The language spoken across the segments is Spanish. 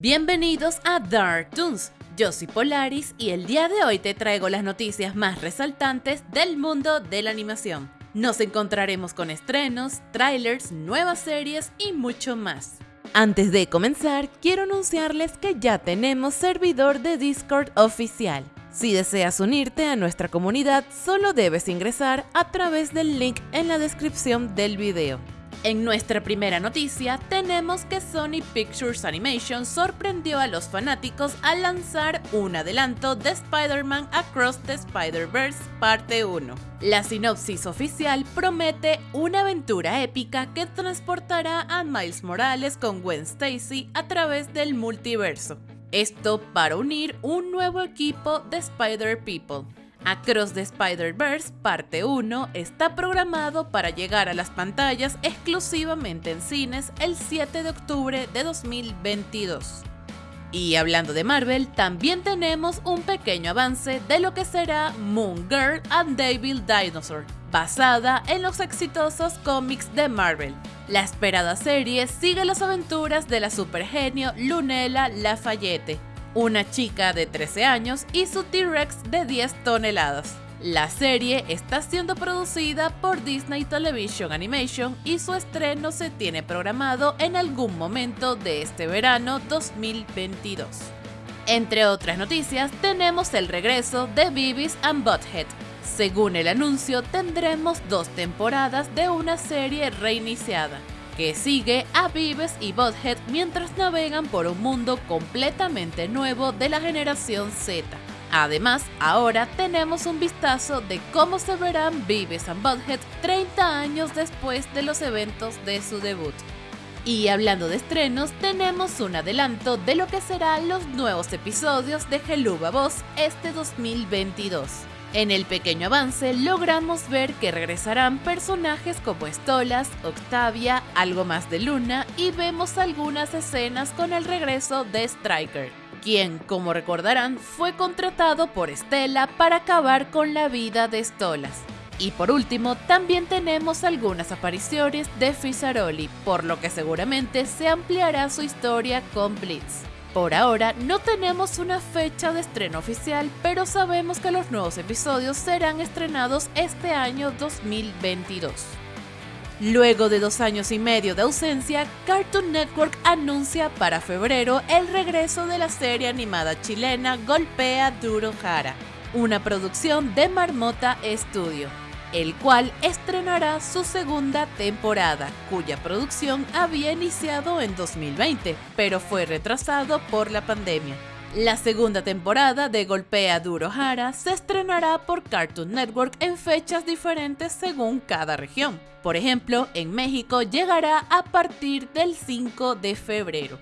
Bienvenidos a Dark Toons. Yo soy Polaris y el día de hoy te traigo las noticias más resaltantes del mundo de la animación. Nos encontraremos con estrenos, trailers, nuevas series y mucho más. Antes de comenzar, quiero anunciarles que ya tenemos servidor de Discord oficial. Si deseas unirte a nuestra comunidad, solo debes ingresar a través del link en la descripción del video. En nuestra primera noticia tenemos que Sony Pictures Animation sorprendió a los fanáticos al lanzar un adelanto de Spider-Man Across the Spider-Verse parte 1. La sinopsis oficial promete una aventura épica que transportará a Miles Morales con Gwen Stacy a través del multiverso. Esto para unir un nuevo equipo de Spider-People. Across the Spider-Verse Parte 1 está programado para llegar a las pantallas exclusivamente en cines el 7 de octubre de 2022. Y hablando de Marvel, también tenemos un pequeño avance de lo que será Moon Girl and Devil Dinosaur, basada en los exitosos cómics de Marvel. La esperada serie sigue las aventuras de la supergenio Lunella Lafayette, una chica de 13 años y su T-Rex de 10 toneladas. La serie está siendo producida por Disney Television Animation y su estreno se tiene programado en algún momento de este verano 2022. Entre otras noticias, tenemos el regreso de Beavis and Butthead. Según el anuncio, tendremos dos temporadas de una serie reiniciada que sigue a Beavis y Butthead mientras navegan por un mundo completamente nuevo de la generación Z. Además, ahora tenemos un vistazo de cómo se verán Beavis and Butthead 30 años después de los eventos de su debut. Y hablando de estrenos, tenemos un adelanto de lo que serán los nuevos episodios de Geluba Boss este 2022. En el pequeño avance logramos ver que regresarán personajes como Stolas, Octavia, algo más de Luna y vemos algunas escenas con el regreso de Striker, quien, como recordarán, fue contratado por Stella para acabar con la vida de Stolas. Y por último, también tenemos algunas apariciones de Fisaroli, por lo que seguramente se ampliará su historia con Blitz. Por ahora no tenemos una fecha de estreno oficial, pero sabemos que los nuevos episodios serán estrenados este año 2022. Luego de dos años y medio de ausencia, Cartoon Network anuncia para febrero el regreso de la serie animada chilena Golpea Duro Jara, una producción de Marmota Studio el cual estrenará su segunda temporada, cuya producción había iniciado en 2020, pero fue retrasado por la pandemia. La segunda temporada de Golpea Duro Hara se estrenará por Cartoon Network en fechas diferentes según cada región. Por ejemplo, en México llegará a partir del 5 de febrero.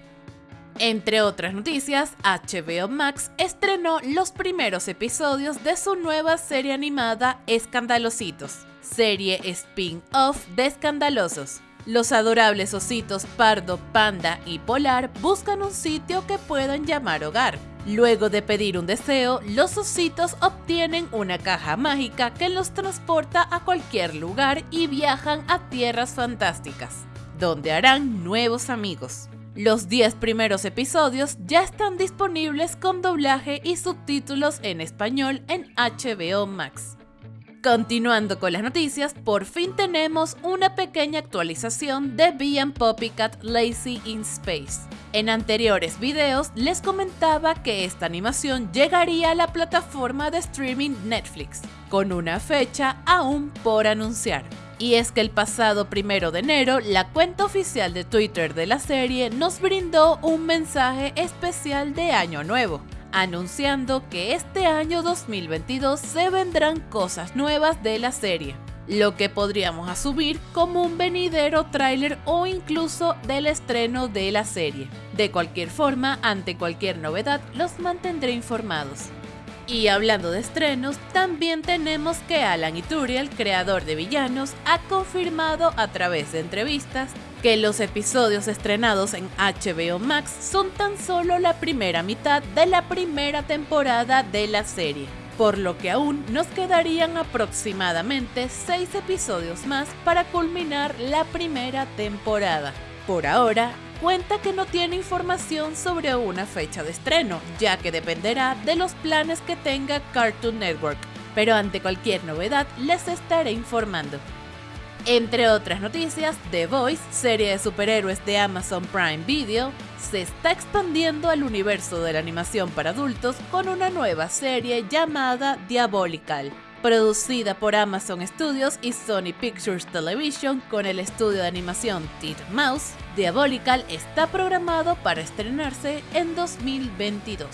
Entre otras noticias, HBO Max estrenó los primeros episodios de su nueva serie animada Escandalositos, serie spin-off de Escandalosos. Los adorables ositos Pardo, Panda y Polar buscan un sitio que puedan llamar hogar. Luego de pedir un deseo, los ositos obtienen una caja mágica que los transporta a cualquier lugar y viajan a tierras fantásticas, donde harán nuevos amigos. Los 10 primeros episodios ya están disponibles con doblaje y subtítulos en español en HBO Max. Continuando con las noticias, por fin tenemos una pequeña actualización de Bee Poppycat Lazy in Space. En anteriores videos les comentaba que esta animación llegaría a la plataforma de streaming Netflix, con una fecha aún por anunciar. Y es que el pasado primero de enero, la cuenta oficial de Twitter de la serie nos brindó un mensaje especial de Año Nuevo, anunciando que este año 2022 se vendrán cosas nuevas de la serie, lo que podríamos asumir como un venidero tráiler o incluso del estreno de la serie. De cualquier forma, ante cualquier novedad, los mantendré informados. Y hablando de estrenos, también tenemos que Alan Ituriel, creador de Villanos, ha confirmado a través de entrevistas que los episodios estrenados en HBO Max son tan solo la primera mitad de la primera temporada de la serie, por lo que aún nos quedarían aproximadamente 6 episodios más para culminar la primera temporada. Por ahora, cuenta que no tiene información sobre una fecha de estreno, ya que dependerá de los planes que tenga Cartoon Network. Pero ante cualquier novedad les estaré informando. Entre otras noticias, The Voice, serie de superhéroes de Amazon Prime Video, se está expandiendo al universo de la animación para adultos con una nueva serie llamada Diabolical. Producida por Amazon Studios y Sony Pictures Television con el estudio de animación Mouse, Diabolical está programado para estrenarse en 2022.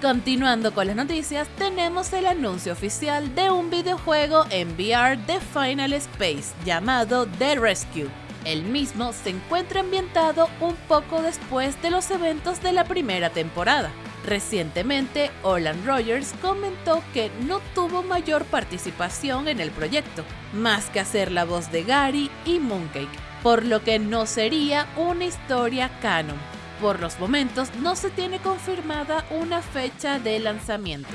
Continuando con las noticias, tenemos el anuncio oficial de un videojuego en VR de Final Space llamado The Rescue. El mismo se encuentra ambientado un poco después de los eventos de la primera temporada. Recientemente, Olan Rogers comentó que no tuvo mayor participación en el proyecto, más que hacer la voz de Gary y Mooncake, por lo que no sería una historia canon por los momentos no se tiene confirmada una fecha de lanzamiento.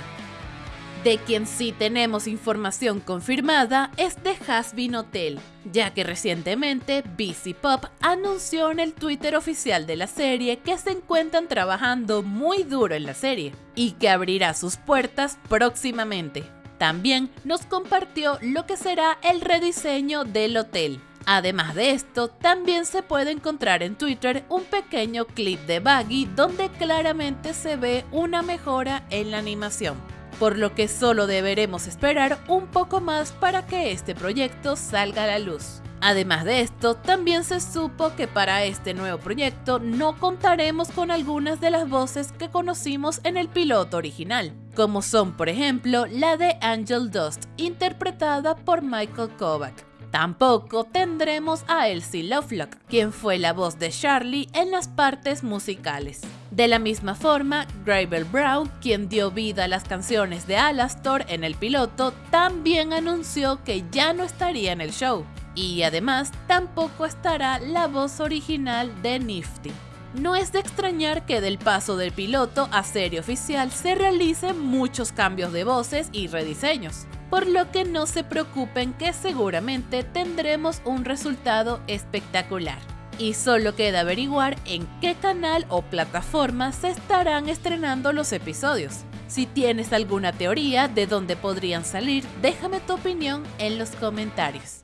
De quien sí tenemos información confirmada es de Hasbin Hotel, ya que recientemente BC Pop anunció en el Twitter oficial de la serie que se encuentran trabajando muy duro en la serie y que abrirá sus puertas próximamente. También nos compartió lo que será el rediseño del hotel, Además de esto, también se puede encontrar en Twitter un pequeño clip de Baggy donde claramente se ve una mejora en la animación, por lo que solo deberemos esperar un poco más para que este proyecto salga a la luz. Además de esto, también se supo que para este nuevo proyecto no contaremos con algunas de las voces que conocimos en el piloto original, como son por ejemplo la de Angel Dust, interpretada por Michael Kovac, Tampoco tendremos a Elsie Lovelock, quien fue la voz de Charlie en las partes musicales. De la misma forma, Gravel Brown, quien dio vida a las canciones de Alastor en el piloto, también anunció que ya no estaría en el show. Y además, tampoco estará la voz original de Nifty. No es de extrañar que del paso del piloto a serie oficial se realicen muchos cambios de voces y rediseños por lo que no se preocupen que seguramente tendremos un resultado espectacular. Y solo queda averiguar en qué canal o plataforma se estarán estrenando los episodios. Si tienes alguna teoría de dónde podrían salir, déjame tu opinión en los comentarios.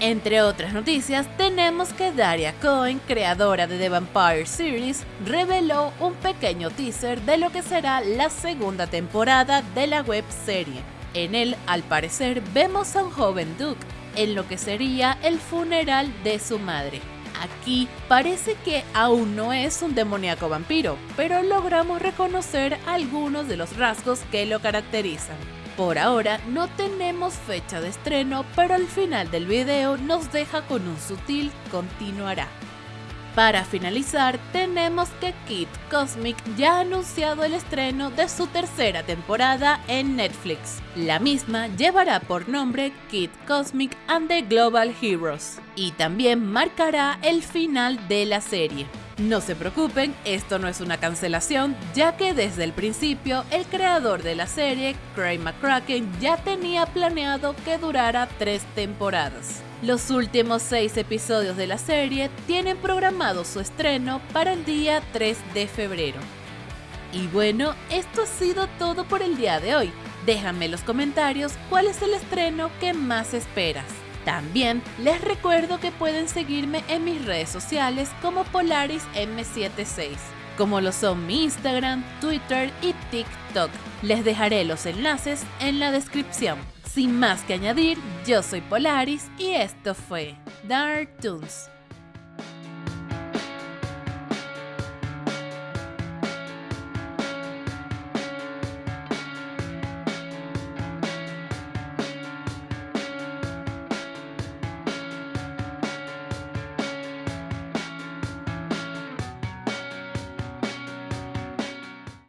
Entre otras noticias, tenemos que Daria Cohen, creadora de The Vampire Series, reveló un pequeño teaser de lo que será la segunda temporada de la web serie. En él, al parecer, vemos a un joven Duke en lo que sería el funeral de su madre. Aquí parece que aún no es un demoníaco vampiro, pero logramos reconocer algunos de los rasgos que lo caracterizan. Por ahora no tenemos fecha de estreno, pero al final del video nos deja con un sutil continuará. Para finalizar, tenemos que Kid Cosmic ya ha anunciado el estreno de su tercera temporada en Netflix. La misma llevará por nombre Kid Cosmic and the Global Heroes y también marcará el final de la serie. No se preocupen, esto no es una cancelación, ya que desde el principio el creador de la serie, Craig McCracken, ya tenía planeado que durara tres temporadas. Los últimos seis episodios de la serie tienen programado su estreno para el día 3 de febrero. Y bueno, esto ha sido todo por el día de hoy. Déjame en los comentarios cuál es el estreno que más esperas. También les recuerdo que pueden seguirme en mis redes sociales como Polaris M76, como lo son mi Instagram, Twitter y TikTok. Les dejaré los enlaces en la descripción. Sin más que añadir, yo soy Polaris y esto fue Dark Toons.